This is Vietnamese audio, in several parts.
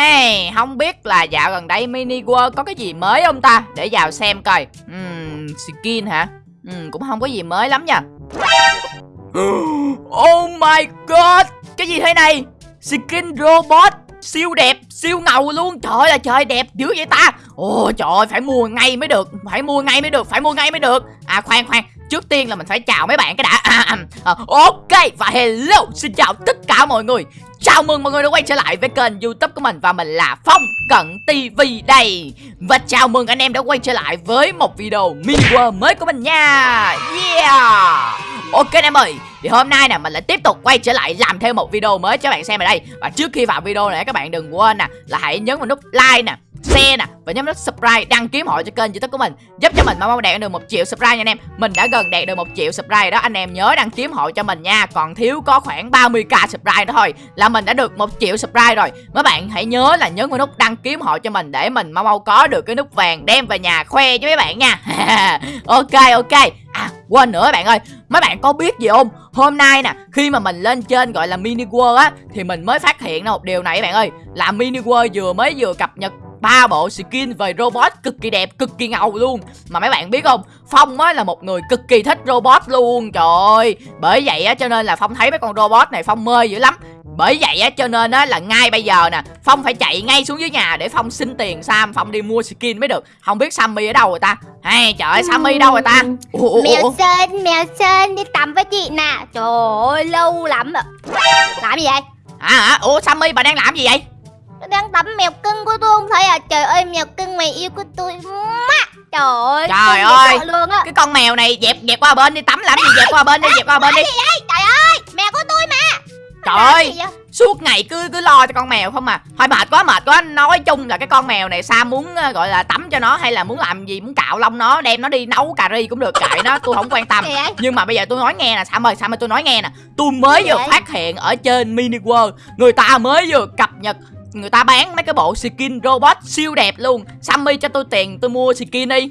Hey, không biết là dạo gần đây Mini World có cái gì mới không ta? Để vào xem coi. Uhm, skin hả? Uhm, cũng không có gì mới lắm nha. Oh my god, cái gì thế này? Skin robot siêu đẹp, siêu ngầu luôn. Trời ơi là trời đẹp dữ vậy ta. Ồ trời ơi, phải mua ngay mới được, phải mua ngay mới được, phải mua ngay mới được. À khoan khoan, trước tiên là mình phải chào mấy bạn cái đã. À, à, à. Ờ, ok và hello, xin chào tất cả mọi người. Chào mừng mọi người đã quay trở lại với kênh youtube của mình Và mình là Phong Cận TV đây. Và chào mừng anh em đã quay trở lại với một video mini world mới của mình nha. Yeah. Ok anh em ơi, Thì hôm nay nè, mình lại tiếp tục quay trở lại làm thêm một video mới cho các bạn xem ở đây. Và trước khi vào video này, các bạn đừng quên nè, Là hãy nhấn vào nút like nè share nè, và nhấn nút subscribe đăng ký hội cho kênh youtube của mình, giúp cho mình mau mau đạt được một triệu subscribe nha anh em. Mình đã gần đạt được một triệu subscribe đó, anh em nhớ đăng ký hội cho mình nha. Còn thiếu có khoảng 30k subscribe đó thôi, là mình đã được một triệu subscribe rồi. Mấy bạn hãy nhớ là nhấn vào nút đăng ký hội cho mình để mình mau mau có được cái nút vàng đem về nhà khoe với mấy bạn nha. Ok ok. À quên nữa bạn ơi. Mấy bạn có biết gì không? Hôm nay nè, khi mà mình lên trên gọi là mini world á, thì mình mới phát hiện ra một điều này bạn ơi. Là mini world vừa mới vừa cập nhật ba bộ skin về robot cực kỳ đẹp cực kỳ ngầu luôn. Mà mấy bạn biết không? Phong á là một người cực kỳ thích robot luôn trời ơi. Bởi vậy á cho nên là phong thấy mấy con robot này phong mê dữ lắm. Bởi vậy á cho nên á là ngay bây giờ nè phong phải chạy ngay xuống dưới nhà để phong xin tiền sam phong đi mua skin mới được. Không biết sammy ở đâu rồi ta? Hay trời ơi sammy đâu rồi ta? Ủa, ủa, mèo sơn mèo sơn đi tắm với chị nè. Trời ơi lâu lắm rồi làm gì vậy? À ủa sammy bà đang làm gì vậy đang tắm mèo cưng của tôi không thấy à? Trời ơi mèo cưng mày yêu của tôi Trời ơi Trời ơi luôn á. Cái con mèo này dẹp dẹp qua bên đi tắm làm gì dẹp qua bên đi dẹp qua bên đi. Trời ơi mèo của tôi mà. Trời ơi Suốt ngày cứ cứ lo cho con mèo không à. Thôi mệt quá mệt quá. Nói chung là cái con mèo này sao muốn ờ, gọi là tắm cho nó Hay là muốn làm gì Muốn cạo lông nó Đem nó đi nấu cà ri cũng được Kệ nó tôi không quan tâm. Nhưng mà bây giờ tôi nói nghe nè Sam ơi Sam ơi tôi nói nghe nè. Tôi mới vừa phát hiện ở trên Mini World Người ta mới vừa cập nhật người ta bán mấy cái bộ skin robot siêu đẹp luôn. Sammy cho tôi tiền tôi mua skin đi.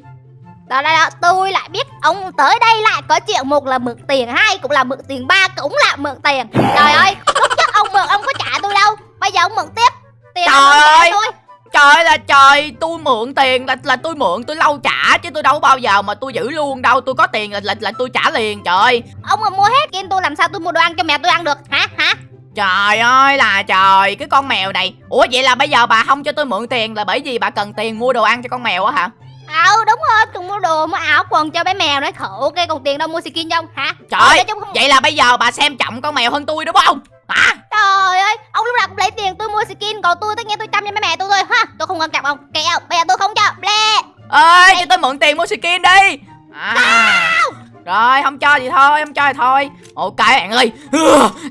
Đó, đó, đó, tôi lại biết ông tới đây lại có chuyện một là mượn tiền hai cũng là mượn tiền ba cũng là mượn tiền. Trời ơi lúc trước ông mượn ông có trả tôi đâu. Bây giờ ông mượn tiếp. Tiền trời ơi tôi. trời là trời tôi mượn tiền là là tôi mượn tôi lâu trả chứ tôi đâu bao giờ mà tôi giữ luôn đâu. Tôi có tiền là là, là tôi trả liền trời. Ông mà mua hết skin tôi làm sao tôi mua đồ ăn cho mẹ tôi ăn được? Hả? Hả Trời ơi là trời Cái con mèo này. Ủa vậy là bây giờ bà không cho tôi mượn tiền Là bởi vì bà cần tiền mua đồ ăn cho con mèo á hả? Ờ đúng rồi cần mua đồ mua áo quần cho bé mèo đấy khổ ok còn tiền đâu mua skin không hả? Trời không... Vậy là bây giờ bà xem trọng con mèo hơn tôi đúng không? Hả? Trời ơi Ông lúc nào cũng lấy tiền tôi mua skin Còn tôi tất nhiên tôi chăm cho bé mẹ tôi thôi ha. Tôi không quan trọng ông Kẹo bây giờ tôi không cho Ble Ơi cho tôi mượn tiền mua skin đi. À. Sao rồi không cho gì thôi Không cho thì thôi. Ok bạn ơi.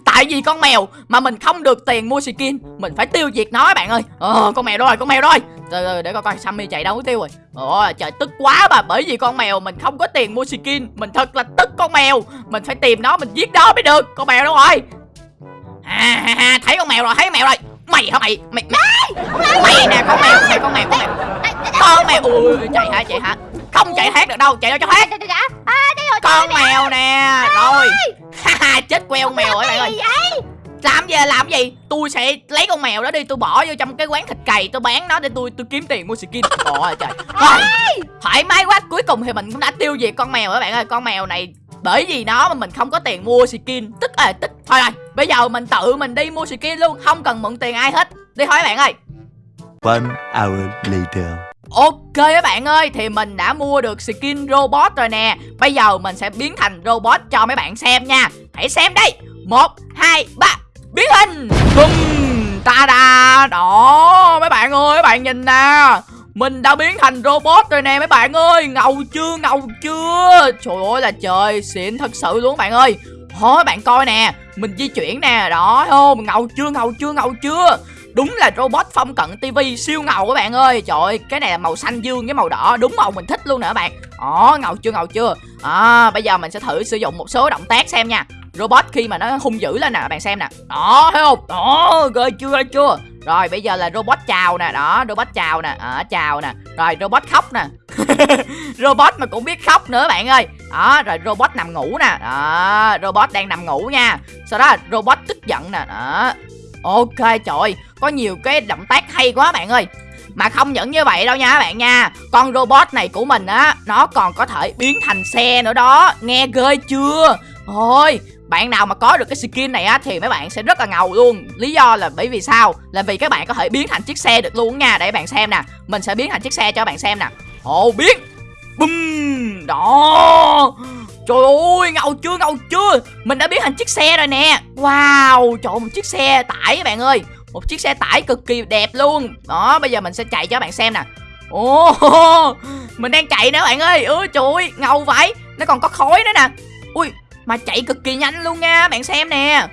Tại vì con mèo mà mình không được tiền mua skin Mình phải tiêu diệt nó bạn ơi. Ờ, Con mèo rồi con mèo rồi. Rồi để coi coi Sammy chạy đâu có tiêu rồi. Ôi trời tức quá bà Bởi vì con mèo mình không có tiền mua skin Mình thật là tức con mèo. Mình phải tìm nó mình giết nó mới được Con mèo đâu rồi. À, ha, ha, Thấy con mèo rồi thấy con mèo rồi. Mày hả mày? Mày mày, mày nè con mèo Mày con mèo con mèo. Con mèo Ui chạy hả chạy hả? Không chạy hết được đâu chạy đâu cho hết con mèo nè rồi chết queo con mèo rồi bạn ơi làm gì làm gì tôi sẽ lấy con mèo đó đi tôi bỏ vô trong cái quán thịt cày tôi bán nó để tôi tôi kiếm tiền mua skin ôi trời rồi thoải mái quá cuối cùng thì mình cũng đã tiêu diệt con mèo các bạn ơi con mèo này bởi vì nó mà mình không có tiền mua skin tức à tức thôi rồi bây giờ mình tự mình đi mua skin luôn không cần mượn tiền ai hết đi thôi bạn ơi One hour later Ok các bạn ơi, Thì mình đã mua được skin robot rồi nè. Bây giờ mình sẽ biến thành robot cho mấy bạn xem nha. Hãy xem đây. Một, hai, ba. Biến hình. Bum Ta da Đó, mấy bạn ơi, mấy bạn nhìn nè. Mình đã biến thành robot rồi nè, mấy bạn ơi. Ngầu chưa ngầu chưa? Trời ơi là trời, xịn thật sự luôn bạn ơi. Thôi bạn coi nè. Mình di chuyển nè. Đó không Ngầu chưa ngầu chưa ngầu chưa? Đúng là robot phong cận TV siêu ngầu các bạn ơi. Trời ơi cái này là màu xanh dương với màu đỏ. Đúng màu mình thích luôn nữa bạn. Ồ ngầu chưa ngầu chưa? À, Bây giờ mình sẽ thử sử dụng một số động tác xem nha. Robot khi mà nó hung dữ lên nè bạn xem nè. Đó thấy không? Đó ghê chưa ghê chưa? Rồi bây giờ là robot chào nè. Đó robot chào nè. À, chào nè. Rồi robot khóc nè. Robot mà cũng biết khóc nữa bạn ơi. Đó rồi robot nằm ngủ nè. Đó robot đang nằm ngủ nha. Sau đó robot tức giận nè. Đó. Ok trời, có nhiều cái động tác hay quá bạn ơi. Mà không những như vậy đâu nha các bạn nha, Con robot này của mình á, Nó còn có thể biến thành xe nữa đó. Nghe ghê chưa? Thôi, bạn nào mà có được cái skin này á thì mấy bạn sẽ rất là ngầu luôn. Lý do là bởi vì sao? Là vì các bạn có thể biến thành chiếc xe được luôn nha. Để bạn xem nè, mình sẽ biến thành chiếc xe cho bạn xem nè. Ồ biến bum đó trời ơi ngầu chưa ngầu chưa? Mình đã biến thành chiếc xe rồi nè. Wow trời ơi, một chiếc xe tải các bạn ơi. Một chiếc xe tải cực kỳ đẹp luôn. Đó bây giờ mình sẽ chạy cho bạn xem nè. Ồ mình đang chạy nè bạn ơi. Ôi trời ơi ngầu vậy. Nó còn có khói nữa nè. Ui mà chạy cực kỳ nhanh luôn nha bạn xem nè.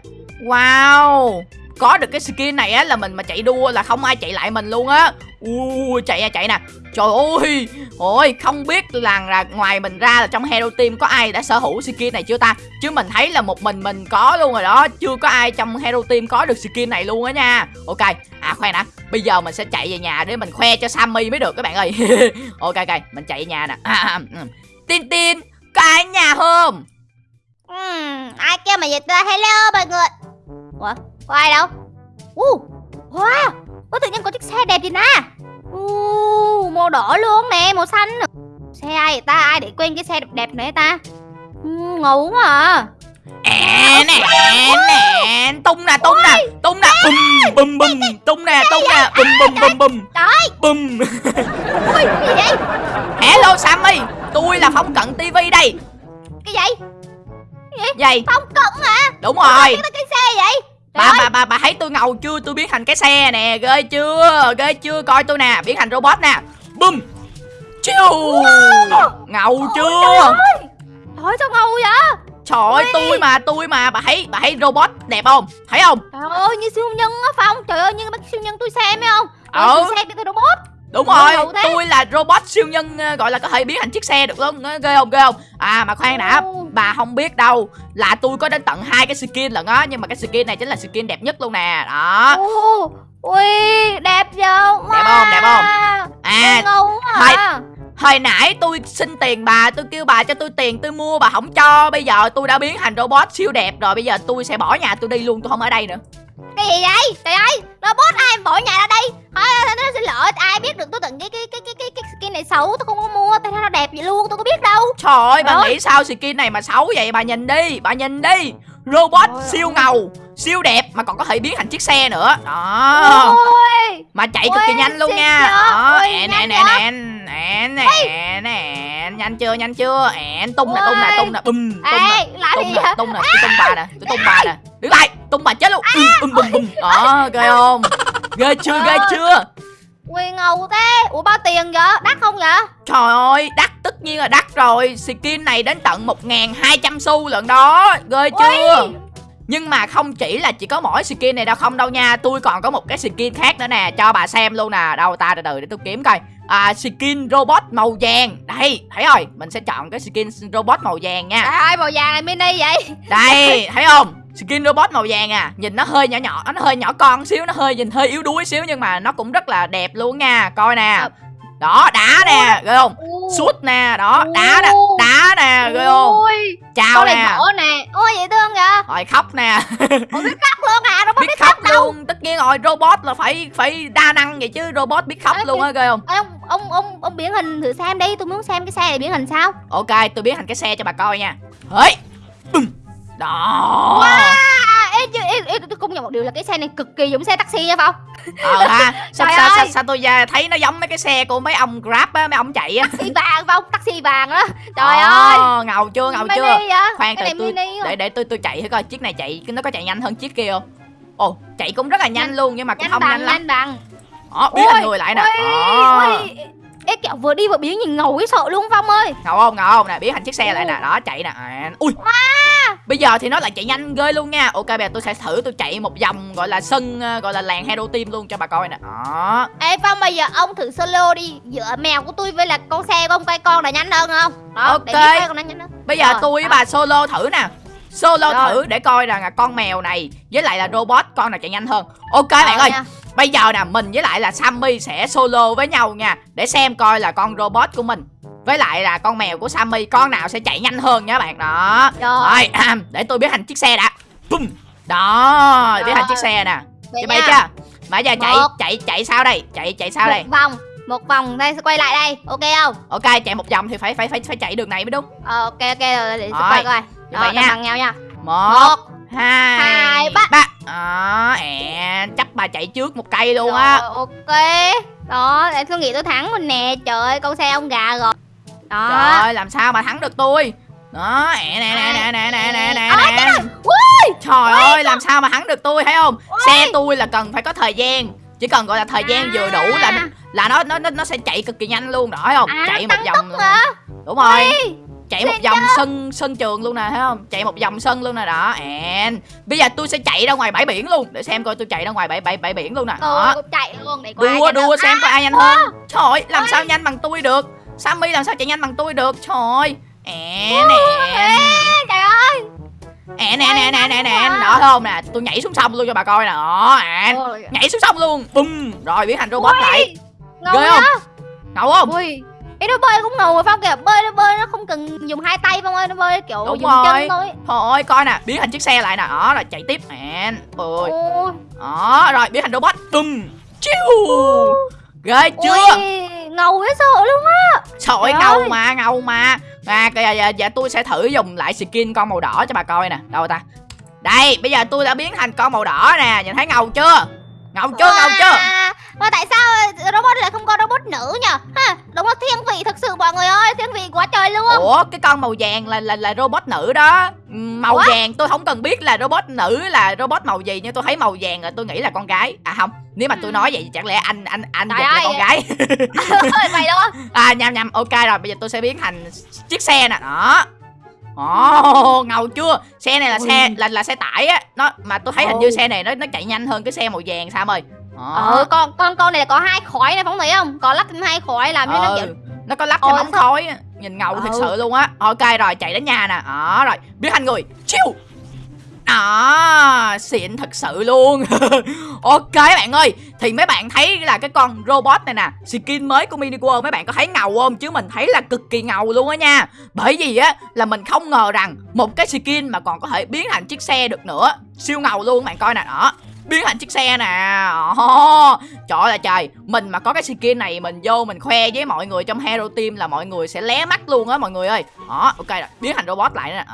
Wow có được cái skin này á là mình mà chạy đua là không ai chạy lại mình luôn á. Ui chạy à chạy nè. Trời ơi ôi không biết là, là ngoài mình ra là trong hero team có ai đã sở hữu skin này chưa ta? Chứ mình thấy là một mình mình có luôn rồi đó chưa có ai trong hero team có được skin này luôn á nha. Ok à khoan đã. Bây giờ mình sẽ chạy về nhà để mình khoe cho sammy mới được các bạn ơi. Ok ok mình chạy về nhà nè. À, à ừ. tin tin có ai ở nhà không? Ừ, ai kêu mà vậy ta? Hello mọi người. Ủa? Có ai đâu. Uh, wow có tự nhiên có chiếc xe đẹp gì nè. Uh, màu đỏ luôn nè màu xanh. Xe ai vậy ta? Ai để quên cái xe đẹp đẹp này ta? Uh, ngầu quá à. À, nè nè tung nè tung nè tung nè bum bum bum tung nè tung nè bum bum bum bum trời. bum ui cái gì vậy? Hello sammy. Tôi là phong cận tv đây. Cái gì? Vậy phong cận hả? Đúng rồi. Cái xe vậy bà ơi, bà bà bà thấy tôi ngầu chưa? Tôi biến thành cái xe nè ghê chưa? Ghê chưa? Coi tôi nè biến thành robot nè. Bum chiu. Ngầu chưa? trời ơi. Sao ngầu vậy? Trời ơi tôi mà tôi mà bà thấy bà thấy robot đẹp không? Thấy không? Trời ơi như siêu nhân á phong. Trời ơi như mấy siêu nhân tôi xem thấy không? Ừ. Tôi siêu xe biến thành robot đúng rồi tôi là robot siêu nhân ờ, gọi là có thể biến thành chiếc xe được Ờ, ghê không ghê không? À mà khoan đã bà không biết đâu là tôi có đến tận hai cái skin lận á nhưng mà cái skin này chính là skin đẹp nhất luôn nè đó. Ui đẹp Đẹp không, đẹp không? à à quá à. hồi nãy tôi xin tiền bà tôi kêu bà cho tôi tiền tôi mua bà không cho. Bây giờ tôi đã biến thành robot siêu đẹp rồi bây giờ tôi sẽ bỏ nhà tôi đi luôn tôi không ở đây nữa cái gì vậy? Trời ơi robot ai bỏ nhà ra đây? Thôi nó xin lỗi ai biết được tôi tận cái cái cái cái cái, cái skin này xấu tôi không có mua tại sao nó đẹp vậy luôn tôi có biết đâu. Trời ơi bà nghĩ sao skin này mà xấu vậy? Bà nhìn đi bà nhìn đi. Robot Trời siêu ơi. ngầu siêu đẹp mà còn có thể biến thành chiếc xe nữa. Đó. Ôi! Mà chạy cực kỳ nhanh luôn nha. đó chưa? ẹn ẹn ẹn ẹn ẹn nhanh chưa nhanh chưa? Ẹn tung nè tung nè tung nè bum tung nè tung nè tung nè tôi tung bà nè tôi tung bà nè đứng lại tung bà chết luôn. Bum bum bum đó ghê không? Ghê chưa ghê Trời chưa? Ui ngầu thế. Ủa bao tiền vậy? Đắt không vậy? Trời ơi đắt tất nhiên là đắt rồi. Skin này đến tận 1.200 xu lận đó. Ghê chưa? Ui. nhưng mà không chỉ là chỉ có mỗi skin này đâu không đâu nha. Tôi còn có một cái skin khác nữa nè. Cho bà xem luôn nè. Đâu ta từ từ để tôi kiếm coi. À, Skin robot màu vàng. Đây thấy rồi. Mình sẽ chọn cái skin robot màu vàng nha. Trời ơi màu vàng này mini vậy. Đây thấy không Skin robot màu vàng à Nhìn nó hơi nhỏ nhỏ Nó hơi nhỏ con xíu Nó hơi nhìn hơi yếu đuối xíu Nhưng mà nó cũng rất là đẹp luôn nha. Coi nè. Đó đá nè Ghê không. Suốt nè Đó đá nè. Đá nè Ghê không? Chào nè. nè. Ôi dễ thương vậy? Rồi khóc nè. Biết khóc luôn à robot biết khóc luôn. Tất nhiên rồi robot là phải phải đa năng vậy chứ robot biết khóc Ê, luôn á ghê không? Ê, ông ông ông ông biến hình thử xem đi. Tôi muốn xem cái xe này biến hình sao. Ok tôi biến thành cái xe cho bà coi nha. Hỡi. Đó. À, ê, ê, ê, tôi công nhận một điều là cái xe này cực kỳ giống xe taxi nha phong. Ờ ha. Sao, sao, sao, sao tôi à, thấy nó giống mấy cái xe của mấy ông grab á mấy ông chạy á. Taxi vàng phong taxi vàng đó trời Ờ, ơi. ngầu chưa ngầu mini chưa? vậy khoan cái tôi mini để để tôi tôi chạy thử coi chiếc này chạy nó có chạy nhanh hơn chiếc kia không? Ồ chạy cũng rất là nhanh, Nhanh- luôn nhưng mà cũng nhanh không bằng nhanh lắm. nhanh bằng. Đó biến thành Ôi, người lại nè. ôi, ôi. ê kẹo vừa đi vừa biến nhìn ngầu cái sợ luôn phong ơi. Ngầu không ngầu không nè biến thành chiếc xe lại nè. Đó chạy nè. À, ui bây giờ thì nó lại chạy nhanh ghê luôn nha. Ok bây giờ tôi sẽ thử tôi chạy một vòng gọi là sân ờ, gọi là làng hero team luôn cho bà coi nè. Đó. Ê phong bây giờ ông thử solo đi. Giữa mèo của tôi với là con xe của ông coi con là nhanh hơn không? Đó để Ok. coi con nhanh hơn. Bây giờ Rồi, tôi với bà solo thử nè. Solo Rồi. thử để coi rằng là con mèo này với lại là robot con nào chạy nhanh hơn. Ok bạn Rồi ơi. nha. Bây giờ nè mình với lại là sammy sẽ solo với nhau nha để xem coi là con robot của mình với lại là con mèo của sammy con nào sẽ chạy nhanh hơn nha bạn đó Rồi. rồi để tôi biến thành chiếc xe đã Bum. đó biến thành Rồi. chiếc xe nè Vậy bị nha. chưa mà giờ chạy Một. chạy chạy sao đây chạy chạy sao đây Một vòng, một vòng đây sẽ quay lại đây. Ok không? ok chạy một vòng thì phải phải phải phải chạy đường này mới đúng Ờ, ok ok rồi để Rồi, quay coi. như vậy Rồi, nha. bằng nhau nha. một Một, hai hai, ba. ba đó ẹ chắc bà chạy trước một cây luôn á. Ok. Đó, để tôi nghĩ tôi thắng rồi nè. Trời ơi, con xe ông gà rồi. Đó. trời ơi làm sao mà thắng được tôi? Đó ẹ nè nè nè nè nè nè nè Ôi, nè. trời ơi làm sao mà thắng được tôi thấy không? Xe tôi là cần phải có thời gian. Chỉ cần gọi là thời gian vừa đủ là À. là nó nó nó sẽ chạy cực kỳ nhanh luôn. Rõ không? À, chạy một vòng luôn. đúng rồi chạy một vòng sân sân trường luôn nè thấy không? Chạy một vòng sân luôn nè đó ẹn bây giờ tôi sẽ chạy ra ngoài bãi biển luôn để xem coi tôi chạy ra ngoài bãi bãi bãi biển luôn nè Tôi đó. chạy luôn để coi đua đua xem có ai nhanh hơn. trời ơi làm sao nhanh bằng tôi được? Sammy làm sao chạy nhanh bằng tôi được? Trời. Ẹn À, trời ơi. nè nè nè nè nè Quá. đó không nè? Tôi nhảy xuống sông luôn cho bà coi nè đó nhảy xuống sông luôn. Bum rồi biến thành robot lại. Ghê không? ngầu không? Ui. Ê, nó bơi cũng ngầu rồi Phong kìa Bơi nó bơi nó không cần dùng hai tay Phong ơi Nó bơi kiểu Đúng dùng rồi. chân thôi Thôi coi nè biến thành chiếc xe lại nè. Đó rồi chạy tiếp ẹn ôi. Đó rồi biến thành robot. Bum chiu. Ghê chưa? Ui, ngầu dễ sợ luôn á. Trời ngầu mà ngầu mà. À giờ, giờ, giờ tôi sẽ thử dùng lại skin con màu đỏ cho bà coi nè. Đâu ta? Đây bây giờ tôi đã biến thành con màu đỏ nè. Nhìn thấy ngầu chưa? Ngầu chưa ngầu chưa Mà tại sao robot lại không có robot nữ nhỉ ha Đúng là thiên vị thật sự mọi người ơi Thiên vị quá trời luôn. Ủa cái con màu vàng là là là robot nữ đó. Ừm, màu Ủa? vàng tôi không cần biết là robot nữ là robot màu gì nhưng tôi thấy màu vàng là tôi nghĩ là con gái. À không nếu mà tôi Ừ. nói vậy thì chẳng lẽ anh anh anh Trời là con gái. Vậy luôn. À nhầm nhầm ok rồi bây giờ tôi sẽ biến thành chiếc xe nè. Đó. Ồ, ngầu chưa? Xe này là xe là là xe tải á. Nó mà tôi thấy hình như xe này nó nó chạy nhanh hơn cái xe màu vàng sao ơi. Ờ. Con con con này là có hai khói này Phong thấy không? Có lắp thêm hai khói làm cho nó Ừ, kiểu nó có lắp thêm ống khói nhìn ngầu thật Ừ. sự luôn á. Ok rồi chạy đến nhà nè. Đó rồi biến thành người. Chiêu đó xịn thật sự luôn. Ok bạn ơi. Thì mấy bạn thấy là cái con robot này nè skin mới của mini world mấy bạn có thấy ngầu không? Chứ mình thấy là cực kỳ ngầu luôn á nha. Bởi vì á là mình không ngờ rằng một cái skin mà còn có thể biến thành chiếc xe được nữa. Siêu ngầu luôn bạn coi nè. Đó biến thành chiếc xe nè. Trời ơi là trời. Mình mà có cái skin này mình vô mình khoe với mọi người trong hero team là mọi người sẽ lé mắt luôn á mọi người ơi. Đó ok rồi. Biến thành robot lại nè.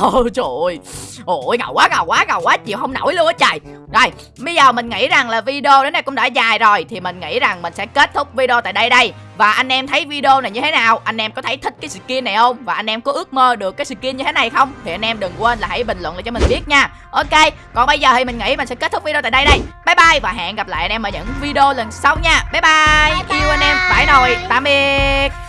Ồ, trời ơi. Ôi ngầu quá ngầu quá ngầu quá. Chịu không nổi luôn á trời. Rồi bây giờ mình nghĩ rằng là video đến đây cũng đã dài rồi. Thì mình nghĩ rằng mình sẽ kết thúc video tại đây đây và anh em thấy video này như thế nào? Anh em có thấy thích cái skin này không? Và anh em có ước mơ được cái skin như thế này không? Thì anh em đừng quên là hãy bình luận lại cho mình biết nha. Ok còn bây giờ thì mình nghĩ mình sẽ kết thúc video tại đây đây. Bye bye và hẹn gặp lại anh em ở những video lần sau nha. Bye bye, Bye bye. yêu anh em phải nồi tạm biệt